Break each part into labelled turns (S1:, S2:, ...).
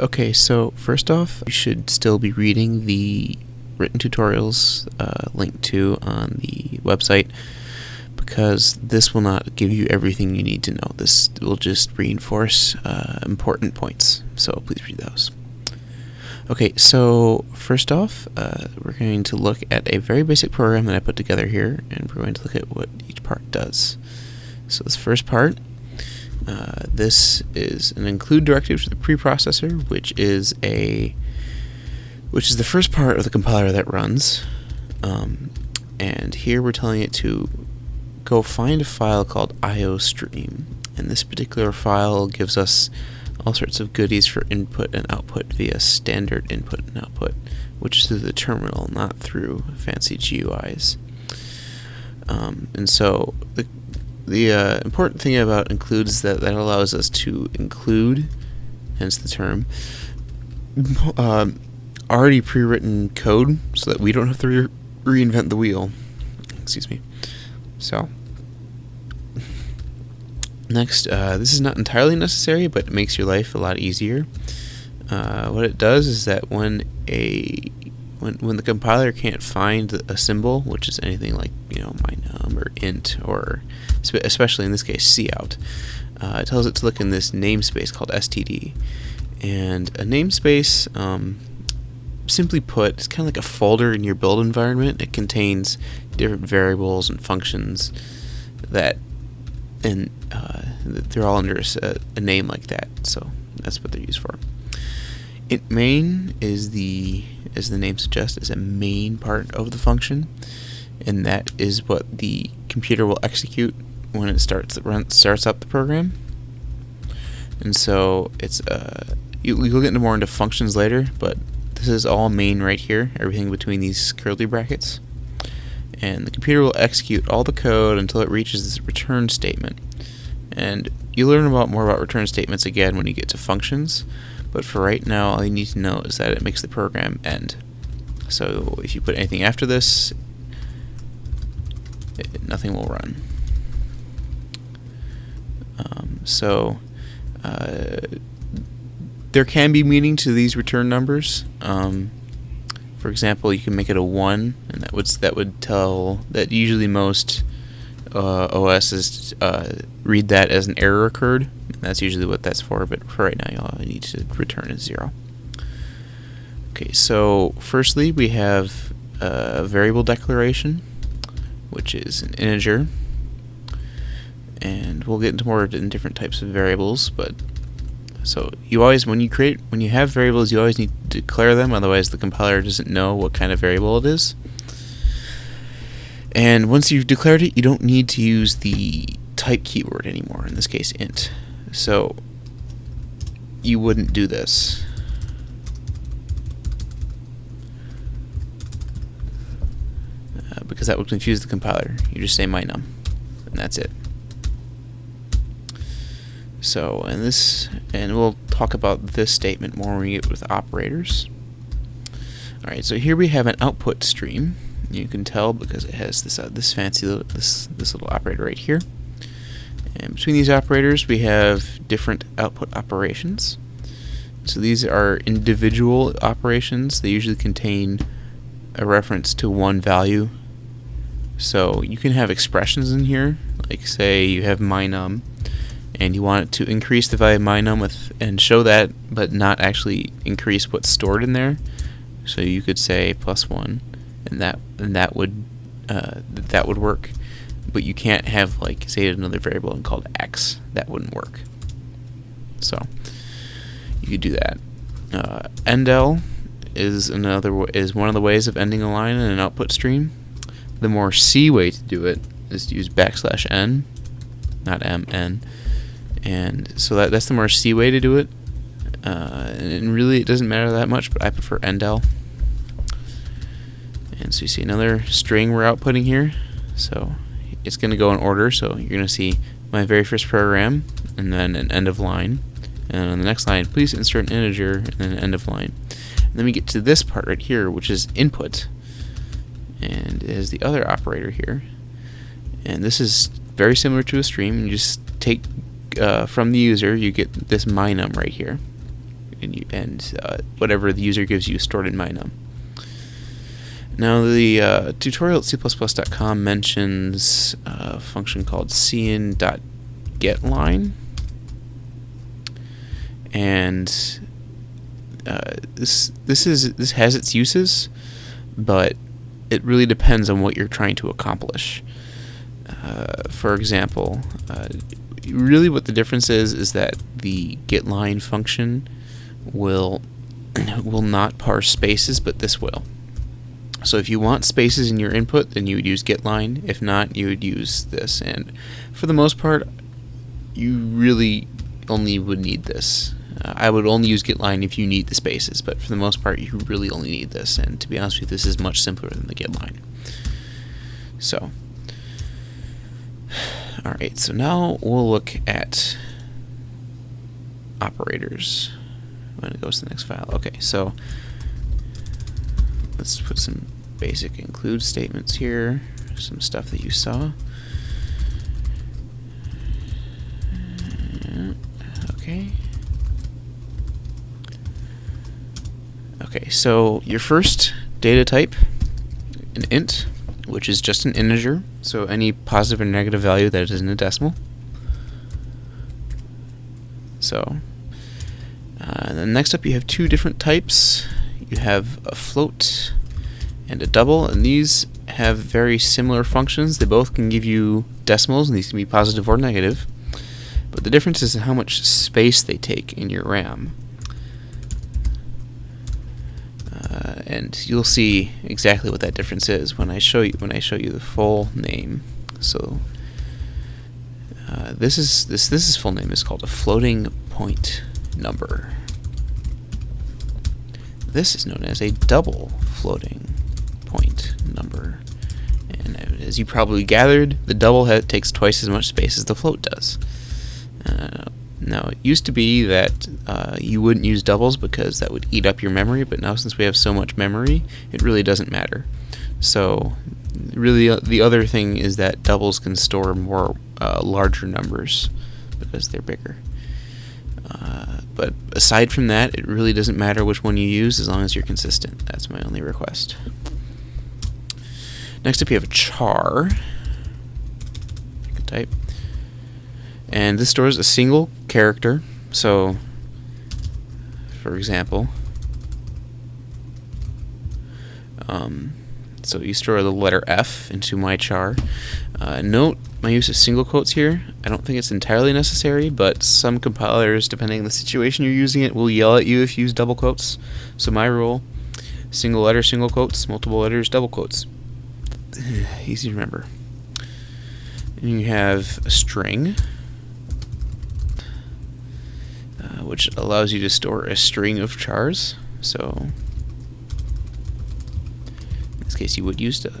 S1: Okay, so first off, you should still be reading the written tutorials uh, linked to on the website because this will not give you everything you need to know. This will just reinforce uh, important points, so please read those. Okay, so first off, uh, we're going to look at a very basic program that I put together here, and we're going to look at what each part does. So this first part uh, this is an include directive to the preprocessor, which is a which is the first part of the compiler that runs. Um, and here we're telling it to go find a file called iostream. And this particular file gives us all sorts of goodies for input and output via standard input and output, which is through the terminal, not through fancy GUIs. Um, and so the the uh, important thing about include is that that allows us to include, hence the term, uh, already pre-written code so that we don't have to re reinvent the wheel. Excuse me. So, next, uh, this is not entirely necessary, but it makes your life a lot easier. Uh, what it does is that when a when, when the compiler can't find a symbol, which is anything like you know mynum or int or especially in this case cout, uh, it tells it to look in this namespace called std. And a namespace, um, simply put, is kind of like a folder in your build environment. It contains different variables and functions that, and uh, they're all under a, a name like that. So that's what they're used for. Int main is the, as the name suggests, is a main part of the function, and that is what the computer will execute when it starts run, starts up the program. And so it's uh, you, you'll get into more into functions later, but this is all main right here, everything between these curly brackets. And the computer will execute all the code until it reaches this return statement. And you learn about more about return statements again when you get to functions, but for right now all you need to know is that it makes the program end. So if you put anything after this, it, nothing will run. Um, so uh, there can be meaning to these return numbers. Um, for example, you can make it a one, and that would that would tell that usually most uh, OSs uh, read that as an error occurred. that's usually what that's for. But for right now, you all I need to return a zero. Okay, so firstly we have a variable declaration, which is an integer and we'll get into more in different types of variables but so you always when you create when you have variables you always need to declare them otherwise the compiler doesn't know what kind of variable it is and once you've declared it you don't need to use the type keyword anymore in this case int so you wouldn't do this uh, because that would confuse the compiler you just say mynum and that's it so, and this, and we'll talk about this statement more when we get with operators. Alright, so here we have an output stream. You can tell because it has this uh, this fancy little, this this little operator right here. And between these operators, we have different output operations. So these are individual operations. They usually contain a reference to one value. So you can have expressions in here, like say you have mynum, and you want it to increase the value of mynum with and show that but not actually increase what's stored in there so you could say plus one and that and that would uh, that would work but you can't have like say another variable and called x that wouldn't work so you could do that uh, endl is another is one of the ways of ending a line in an output stream the more C way to do it is to use backslash n not m n and so that that's the more C way to do it. Uh, and really, it doesn't matter that much, but I prefer endl. And so you see another string we're outputting here. So it's going to go in order. So you're going to see my very first program, and then an end of line. And on the next line, please insert an integer, and then an end of line. And then we get to this part right here, which is input. And it is the other operator here. And this is very similar to a stream. You just take uh, from the user, you get this mynum right here. and, you, and uh, whatever the user gives you is stored in mynum. Now the uh, tutorial at c++.com mentions a function called cin.getLine and uh, this this is this has its uses, but it really depends on what you're trying to accomplish. Uh, for example, uh, really what the difference is is that the getLine function will will not parse spaces, but this will. So if you want spaces in your input, then you would use getLine. If not, you would use this. And for the most part, you really only would need this. Uh, I would only use getLine if you need the spaces, but for the most part, you really only need this. And to be honest with you, this is much simpler than the getLine. So, all right. So now we'll look at operators when it goes to the next file. Okay, so let's put some basic include statements here, some stuff that you saw. Okay. Okay, so your first data type, an int, which is just an integer, so any positive or negative value that isn't a decimal. So, uh, then next up you have two different types. You have a float and a double, and these have very similar functions. They both can give you decimals, and these can be positive or negative. But the difference is how much space they take in your RAM. Uh, and you'll see exactly what that difference is when I show you when I show you the full name. So uh, this is this this is full name is called a floating point number. This is known as a double floating point number. And as you probably gathered, the double takes twice as much space as the float does. Uh, now, it used to be that uh, you wouldn't use doubles because that would eat up your memory, but now since we have so much memory, it really doesn't matter. So, really, uh, the other thing is that doubles can store more uh, larger numbers because they're bigger. But aside from that, it really doesn't matter which one you use as long as you're consistent. That's my only request. Next up, you have a char. type and this stores a single character so for example um, so you store the letter F into my char. Uh, note my use of single quotes here. I don't think it's entirely necessary but some compilers depending on the situation you're using it will yell at you if you use double quotes. So my rule single letter single quotes multiple letters double quotes. Easy to remember. And you have a string which allows you to store a string of chars. So case, you would use the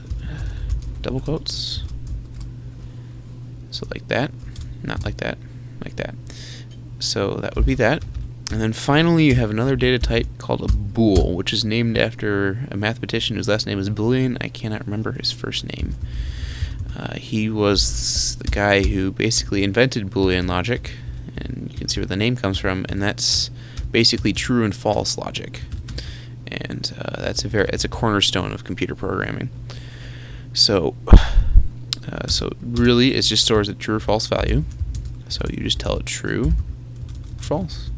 S1: double quotes. So like that, not like that, like that. So that would be that. And then finally, you have another data type called a bool, which is named after a mathematician whose last name is Boolean. I cannot remember his first name. Uh, he was the guy who basically invented Boolean logic and you can see where the name comes from, and that's basically true and false logic. And uh, that's a very it's a cornerstone of computer programming. So, uh, so really, it just stores a true or false value. So you just tell it true, false.